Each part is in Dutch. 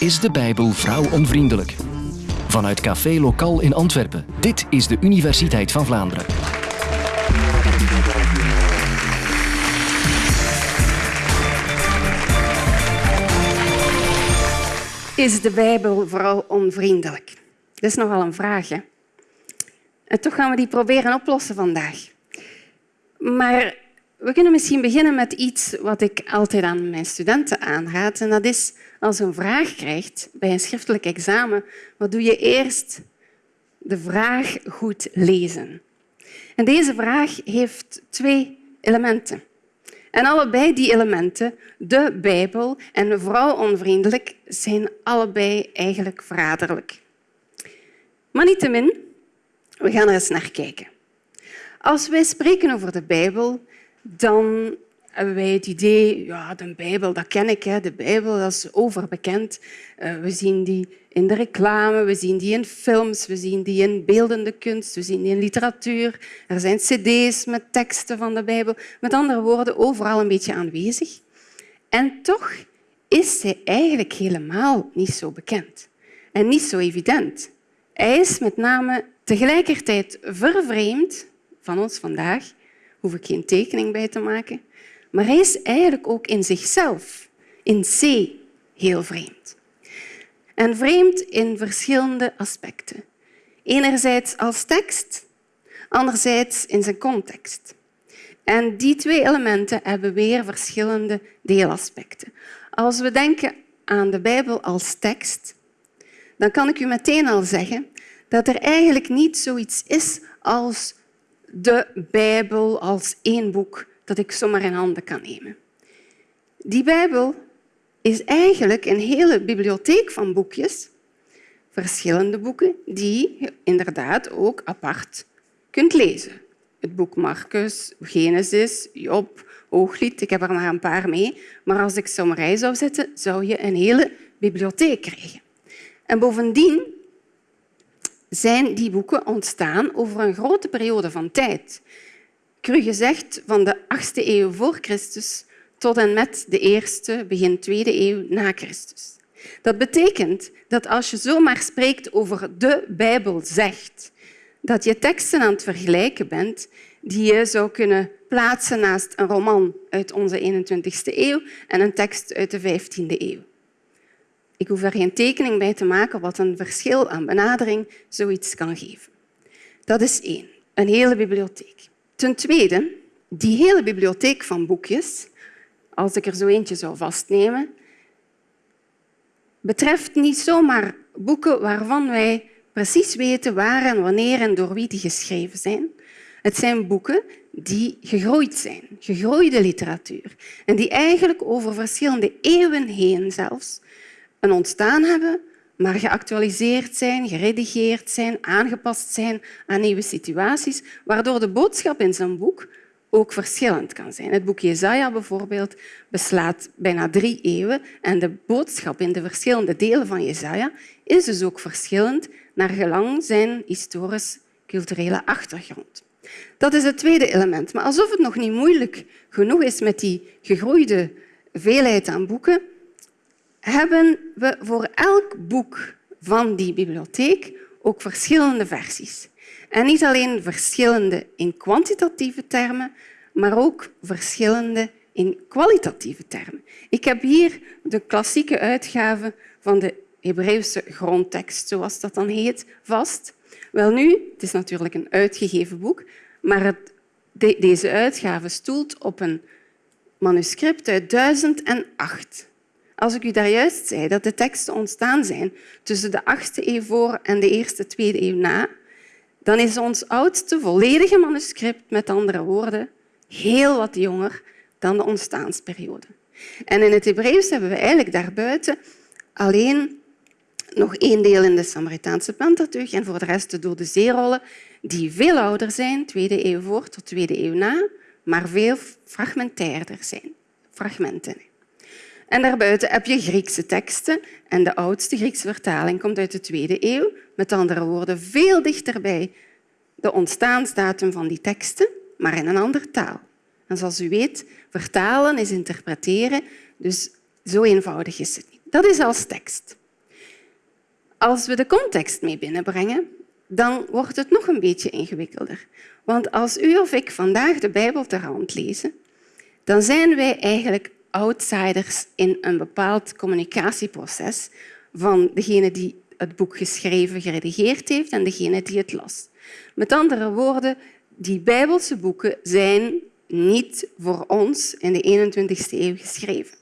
Is de Bijbel vrouwonvriendelijk? Vanuit Café Lokaal in Antwerpen. Dit is de Universiteit van Vlaanderen. Is de Bijbel vrouwonvriendelijk? Dat is nogal een vraag. Hè? En toch gaan we die proberen oplossen vandaag. Maar we kunnen misschien beginnen met iets wat ik altijd aan mijn studenten aanraad. En dat is als je een vraag krijgt bij een schriftelijk examen, wat doe je eerst? De vraag goed lezen. En deze vraag heeft twee elementen. En allebei die elementen, de Bijbel en vrouwonvriendelijk, zijn allebei eigenlijk verraderlijk. Maar niettemin, we gaan er eens naar kijken. Als wij spreken over de Bijbel, dan hebben wij het idee, ja, de Bijbel, dat ken ik. Hè. De Bijbel dat is overbekend. Uh, we zien die in de reclame, we zien die in films, we zien die in beeldende kunst, we zien die in literatuur. Er zijn cd's met teksten van de Bijbel. Met andere woorden, overal een beetje aanwezig. En toch is zij eigenlijk helemaal niet zo bekend en niet zo evident. Hij is met name tegelijkertijd vervreemd van ons vandaag hoef ik geen tekening bij te maken. Maar hij is eigenlijk ook in zichzelf, in C, heel vreemd. En vreemd in verschillende aspecten. Enerzijds als tekst, anderzijds in zijn context. En die twee elementen hebben weer verschillende deelaspecten. Als we denken aan de Bijbel als tekst, dan kan ik u meteen al zeggen dat er eigenlijk niet zoiets is als de Bijbel als één boek dat ik zomaar in handen kan nemen. Die Bijbel is eigenlijk een hele bibliotheek van boekjes, verschillende boeken, die je inderdaad ook apart kunt lezen. Het boek Marcus, Genesis, Job, Hooglied, ik heb er maar een paar mee. Maar als ik ze rij zou zetten, zou je een hele bibliotheek krijgen. En bovendien zijn die boeken ontstaan over een grote periode van tijd. Cru gezegd van de 8e eeuw voor Christus tot en met de eerste, begin tweede eeuw na Christus. Dat betekent dat als je zomaar spreekt over de Bijbel zegt, dat je teksten aan het vergelijken bent die je zou kunnen plaatsen naast een roman uit onze 21e eeuw en een tekst uit de 15e eeuw. Ik hoef er geen tekening bij te maken wat een verschil aan benadering zoiets kan geven. Dat is één, een hele bibliotheek. Ten tweede, die hele bibliotheek van boekjes, als ik er zo eentje zou vastnemen, betreft niet zomaar boeken waarvan wij precies weten waar en wanneer en door wie die geschreven zijn. Het zijn boeken die gegroeid zijn, gegroeide literatuur, en die eigenlijk over verschillende eeuwen heen zelfs een ontstaan hebben, maar geactualiseerd zijn, geredigeerd zijn, aangepast zijn aan nieuwe situaties, waardoor de boodschap in zijn boek ook verschillend kan zijn. Het boek Jesaja bijvoorbeeld beslaat bijna drie eeuwen en de boodschap in de verschillende delen van Jesaja is dus ook verschillend naar gelang zijn historisch-culturele achtergrond. Dat is het tweede element. Maar alsof het nog niet moeilijk genoeg is met die gegroeide veelheid aan boeken, hebben we voor elk boek van die bibliotheek ook verschillende versies. En niet alleen verschillende in kwantitatieve termen, maar ook verschillende in kwalitatieve termen. Ik heb hier de klassieke uitgave van de Hebreeuwse grondtekst, zoals dat dan heet, vast. Wel nu, het is natuurlijk een uitgegeven boek, maar het, deze uitgave stoelt op een manuscript uit 1008. Als ik u daar juist zei dat de teksten ontstaan zijn tussen de 8e eeuw voor en de eerste, tweede eeuw na, dan is ons oudste volledige manuscript, met andere woorden, heel wat jonger dan de ontstaansperiode. En in het Hebreeuws hebben we eigenlijk daarbuiten alleen nog één deel in de Samaritaanse Pentateuch en voor de rest de dode zeerollen, die veel ouder zijn, tweede eeuw voor tot tweede eeuw na, maar veel fragmentairder zijn. Fragmenten. En daarbuiten heb je Griekse teksten. En de oudste Griekse vertaling komt uit de tweede eeuw. Met andere woorden, veel dichter bij de ontstaansdatum van die teksten, maar in een andere taal. En zoals u weet, vertalen is interpreteren, dus zo eenvoudig is het niet. Dat is als tekst. Als we de context mee binnenbrengen, dan wordt het nog een beetje ingewikkelder. Want als u of ik vandaag de Bijbel ter hand lezen, dan zijn wij eigenlijk outsiders in een bepaald communicatieproces van degene die het boek geschreven, geredigeerd heeft en degene die het las. Met andere woorden, die Bijbelse boeken zijn niet voor ons in de 21ste eeuw geschreven.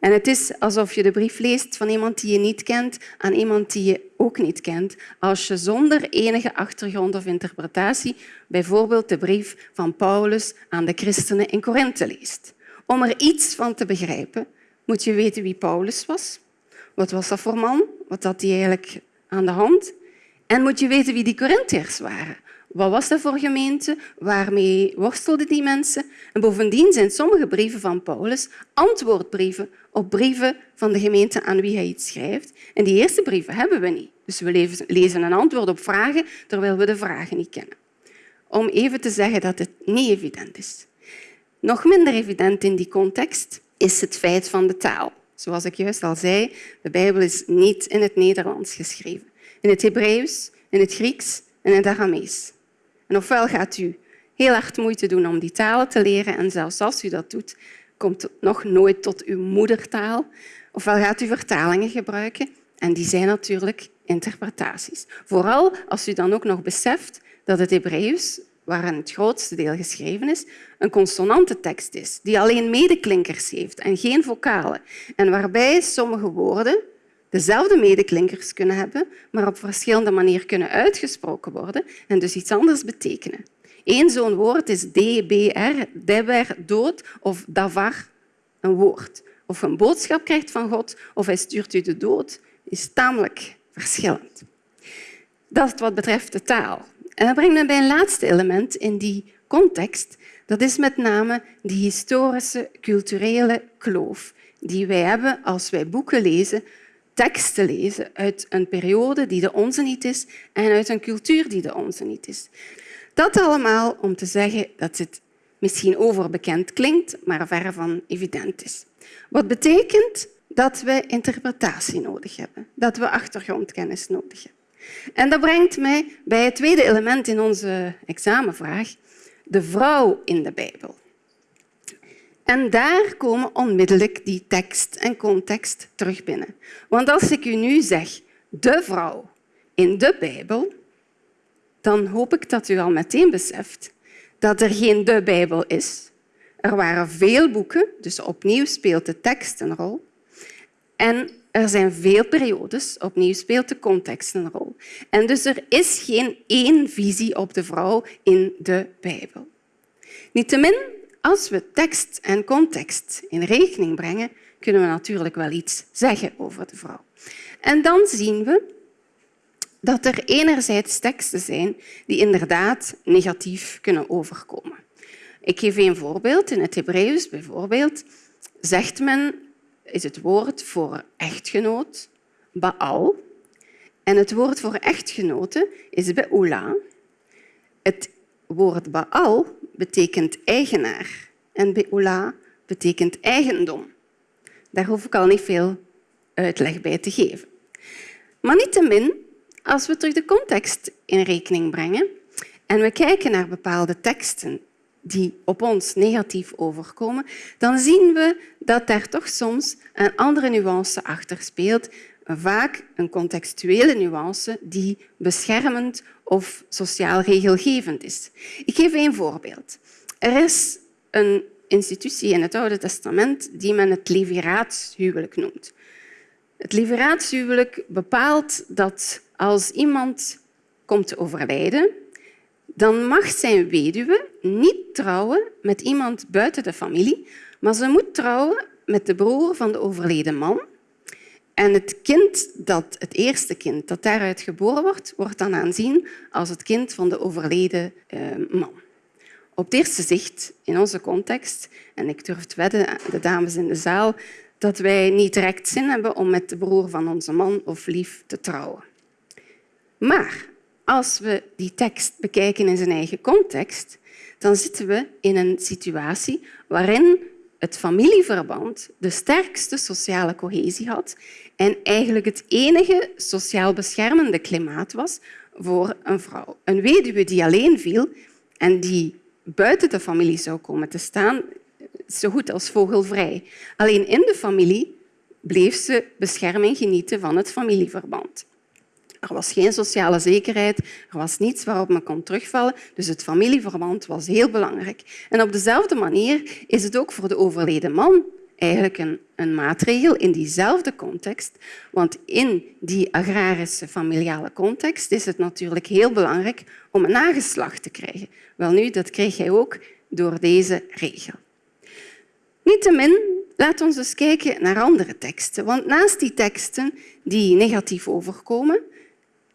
En het is alsof je de brief leest van iemand die je niet kent aan iemand die je ook niet kent, als je zonder enige achtergrond of interpretatie bijvoorbeeld de brief van Paulus aan de christenen in Korinthe leest. Om er iets van te begrijpen, moet je weten wie Paulus was. Wat was dat voor man? Wat had hij eigenlijk aan de hand? En moet je weten wie die Corinthiërs waren. Wat was dat voor gemeente? Waarmee worstelden die mensen? En bovendien zijn sommige brieven van Paulus antwoordbrieven op brieven van de gemeente aan wie hij iets schrijft. En die eerste brieven hebben we niet. Dus we lezen een antwoord op vragen terwijl we de vragen niet kennen. Om even te zeggen dat het niet evident is. Nog minder evident in die context is het feit van de taal. Zoals ik juist al zei, de Bijbel is niet in het Nederlands geschreven. In het Hebreeuws, in het Grieks en in het Aramees. En ofwel gaat u heel hard moeite doen om die talen te leren en zelfs als u dat doet, komt het nog nooit tot uw moedertaal. Ofwel gaat u vertalingen gebruiken en die zijn natuurlijk interpretaties. Vooral als u dan ook nog beseft dat het Hebreeuws, waarin het grootste deel geschreven is, een consonante tekst is, die alleen medeklinkers heeft en geen vocalen. En waarbij sommige woorden dezelfde medeklinkers kunnen hebben, maar op verschillende manieren kunnen uitgesproken worden en dus iets anders betekenen. Eén zo'n woord is DBR, deber, dood, of davar, een woord. Of een boodschap krijgt van God of hij stuurt u de dood, is tamelijk verschillend. Dat is wat betreft de taal. En dat brengt me bij een laatste element in die context. Dat is met name die historische, culturele kloof die wij hebben als wij boeken lezen teksten lezen uit een periode die de onze niet is en uit een cultuur die de onze niet is. Dat allemaal om te zeggen dat het misschien overbekend klinkt, maar ver van evident is. Wat betekent dat we interpretatie nodig hebben, dat we achtergrondkennis nodig hebben. En dat brengt mij bij het tweede element in onze examenvraag, de vrouw in de Bijbel. En daar komen onmiddellijk die tekst en context terug binnen. Want als ik u nu zeg de vrouw in de Bijbel, dan hoop ik dat u al meteen beseft dat er geen de Bijbel is. Er waren veel boeken, dus opnieuw speelt de tekst een rol. En er zijn veel periodes, opnieuw speelt de context een rol. En dus er is geen één visie op de vrouw in de Bijbel. Niettemin als we tekst en context in rekening brengen, kunnen we natuurlijk wel iets zeggen over de vrouw. En dan zien we dat er enerzijds teksten zijn die inderdaad negatief kunnen overkomen. Ik geef een voorbeeld. In het Hebreeuws bijvoorbeeld zegt men, is het woord voor echtgenoot Baal. En het woord voor echtgenote is Beula. Het woord Baal betekent eigenaar en Beula betekent eigendom. Daar hoef ik al niet veel uitleg bij te geven. Maar niettemin, als we terug de context in rekening brengen en we kijken naar bepaalde teksten die op ons negatief overkomen, dan zien we dat daar toch soms een andere nuance achter speelt, vaak een contextuele nuance die beschermend of sociaal regelgevend is. Ik geef een voorbeeld. Er is een institutie in het Oude Testament die men het leviraatshuwelijk noemt. Het leviraatshuwelijk bepaalt dat als iemand komt te overlijden, dan mag zijn weduwe niet trouwen met iemand buiten de familie, maar ze moet trouwen met de broer van de overleden man. En het kind dat, het eerste kind dat daaruit geboren wordt, wordt dan aanzien als het kind van de overleden eh, man. Op het eerste zicht, in onze context, en ik durf te wedden, de dames in de zaal, dat wij niet direct zin hebben om met de broer van onze man of lief te trouwen. Maar als we die tekst bekijken in zijn eigen context, dan zitten we in een situatie waarin het familieverband de sterkste sociale cohesie had en eigenlijk het enige sociaal beschermende klimaat was voor een vrouw. Een weduwe die alleen viel en die buiten de familie zou komen te staan, zo goed als vogelvrij. Alleen in de familie bleef ze bescherming genieten van het familieverband. Er was geen sociale zekerheid, er was niets waarop men kon terugvallen, dus het familieverband was heel belangrijk. En op dezelfde manier is het ook voor de overleden man eigenlijk een, een maatregel in diezelfde context. Want in die agrarische familiale context is het natuurlijk heel belangrijk om een nageslacht te krijgen. Wel nu, dat kreeg hij ook door deze regel. Niettemin, laat ons eens kijken naar andere teksten. Want naast die teksten die negatief overkomen,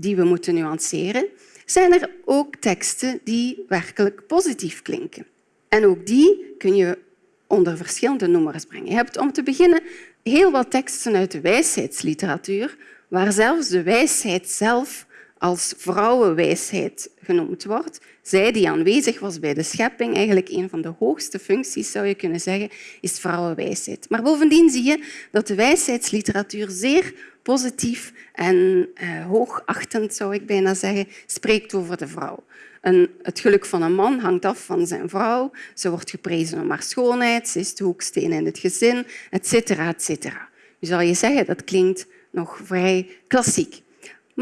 die we moeten nuanceren, zijn er ook teksten die werkelijk positief klinken. En ook die kun je onder verschillende noemers brengen. Je hebt om te beginnen heel wat teksten uit de wijsheidsliteratuur, waar zelfs de wijsheid zelf als vrouwenwijsheid genoemd wordt. Zij die aanwezig was bij de schepping, eigenlijk een van de hoogste functies zou je kunnen zeggen, is vrouwenwijsheid. Maar bovendien zie je dat de wijsheidsliteratuur zeer positief en eh, hoogachtend, zou ik bijna zeggen, spreekt over de vrouw. het geluk van een man hangt af van zijn vrouw. Ze wordt geprezen om haar schoonheid, ze is de hoeksteen in het gezin, etc. etc. Nu zal je zeggen, dat klinkt nog vrij klassiek.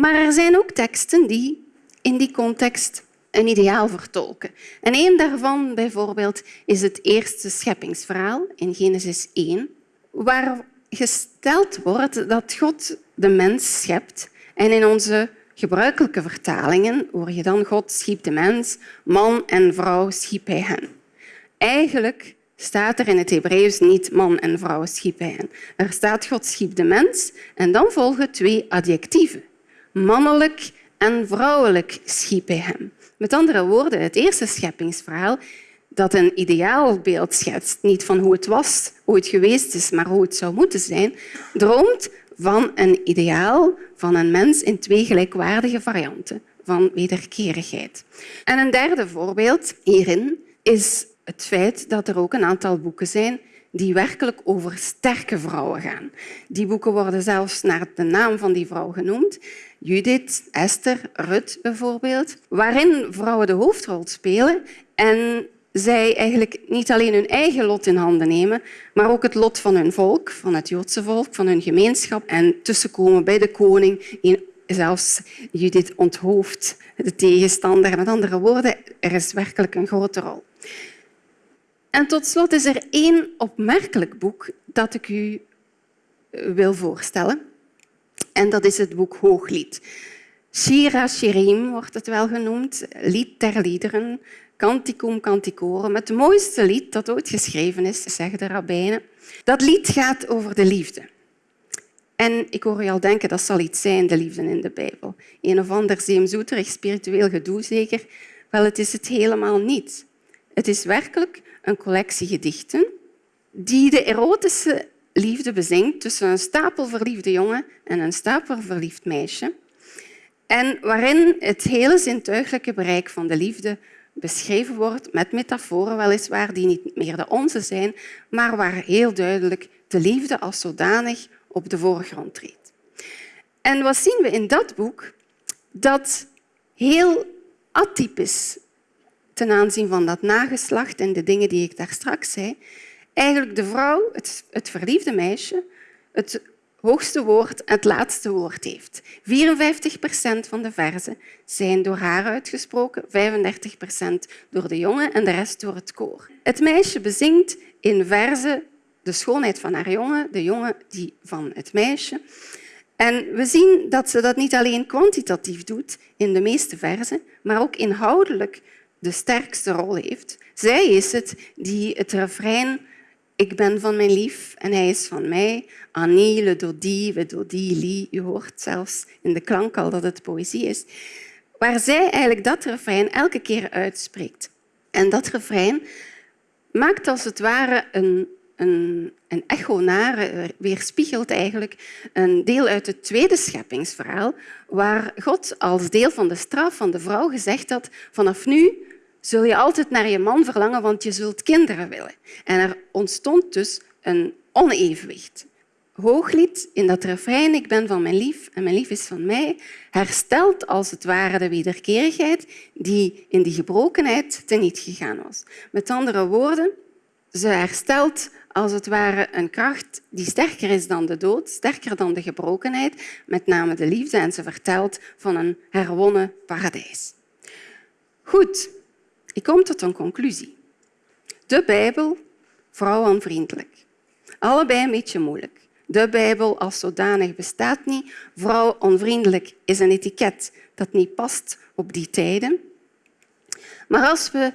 Maar er zijn ook teksten die in die context een ideaal vertolken. En een daarvan bijvoorbeeld is het eerste scheppingsverhaal in Genesis 1, waar gesteld wordt dat God de mens schept. En in onze gebruikelijke vertalingen hoor je dan God schiep de mens, man en vrouw schiep hij hen. Eigenlijk staat er in het Hebreeuws niet man en vrouw schiep hij hen. Er staat God schiep de mens en dan volgen twee adjectieven. Mannelijk en vrouwelijk schiep hij hem. Met andere woorden, het eerste scheppingsverhaal dat een ideaalbeeld schetst, niet van hoe het was, hoe het geweest is, maar hoe het zou moeten zijn, droomt van een ideaal van een mens in twee gelijkwaardige varianten van wederkerigheid. En een derde voorbeeld hierin is het feit dat er ook een aantal boeken zijn die werkelijk over sterke vrouwen gaan. Die boeken worden zelfs naar de naam van die vrouw genoemd. Judith, Esther, Rut bijvoorbeeld, waarin vrouwen de hoofdrol spelen en zij eigenlijk niet alleen hun eigen lot in handen nemen, maar ook het lot van hun volk, van het Joodse volk, van hun gemeenschap en tussenkomen bij de koning. Zelfs Judith onthoofdt de tegenstander. Met andere woorden, er is werkelijk een grote rol. En tot slot is er één opmerkelijk boek dat ik u wil voorstellen. En dat is het boek Hooglied. Shira Shirim wordt het wel genoemd, lied ter liederen, Canticum Canticorum, het mooiste lied dat ooit geschreven is, zeggen de rabbijnen. Dat lied gaat over de liefde. En ik hoor je al denken, dat zal iets zijn, de liefde in de Bijbel. Een of ander zeemzoeterig spiritueel gedoe zeker. Wel, het is het helemaal niet. Het is werkelijk een collectie gedichten die de erotische liefde bezingt tussen een stapelverliefde jongen en een stapelverliefd meisje. En waarin het hele zintuigelijke bereik van de liefde beschreven wordt met metaforen weliswaar die niet meer de onze zijn, maar waar heel duidelijk de liefde als zodanig op de voorgrond treedt. En wat zien we in dat boek? Dat heel atypisch ten aanzien van dat nageslacht en de dingen die ik daar straks zei, eigenlijk de vrouw, het, het verliefde meisje, het hoogste woord het laatste woord heeft. 54 procent van de verzen zijn door haar uitgesproken, 35 procent door de jongen en de rest door het koor. Het meisje bezingt in verzen de schoonheid van haar jongen, de jongen die van het meisje. En we zien dat ze dat niet alleen kwantitatief doet in de meeste verzen, maar ook inhoudelijk de sterkste rol heeft. Zij is het die het refrein ik ben van mijn lief en hij is van mij. Annie, le dodi, we dodi, li. U hoort zelfs in de klank al dat het poëzie is. Waar zij eigenlijk dat refrein elke keer uitspreekt. En dat refrein maakt als het ware een, een, een echo naar, eh, weerspiegelt eigenlijk een deel uit het tweede scheppingsverhaal, waar God als deel van de straf van de vrouw gezegd had vanaf nu zul je altijd naar je man verlangen, want je zult kinderen willen. En er ontstond dus een onevenwicht. Hooglied in dat refrein Ik ben van mijn lief en mijn lief is van mij herstelt als het ware de wederkerigheid die in die gebrokenheid teniet gegaan was. Met andere woorden, ze herstelt als het ware een kracht die sterker is dan de dood, sterker dan de gebrokenheid, met name de liefde. En ze vertelt van een herwonnen paradijs. Goed, ik kom tot een conclusie. De Bijbel, vrouwenvriendelijk. Allebei een beetje moeilijk. De Bijbel als zodanig bestaat niet. Vrouwonvriendelijk is een etiket dat niet past op die tijden. Maar als we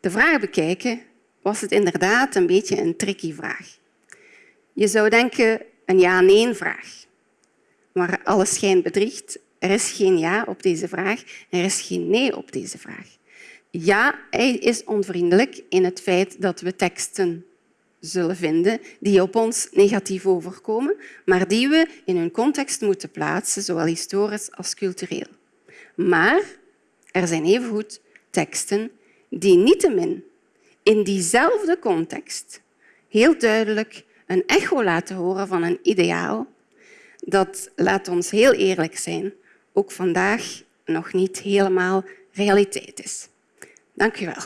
de vraag bekijken, was het inderdaad een beetje een tricky vraag. Je zou denken een ja-nee-vraag. Maar alles schijnt bedriegt. Er is geen ja op deze vraag. Er is geen nee op deze vraag. Ja, hij is onvriendelijk in het feit dat we teksten zullen vinden die op ons negatief overkomen, maar die we in hun context moeten plaatsen, zowel historisch als cultureel. Maar er zijn evengoed teksten die niettemin in diezelfde context heel duidelijk een echo laten horen van een ideaal dat, laat ons heel eerlijk zijn, ook vandaag nog niet helemaal realiteit is. Dank u wel.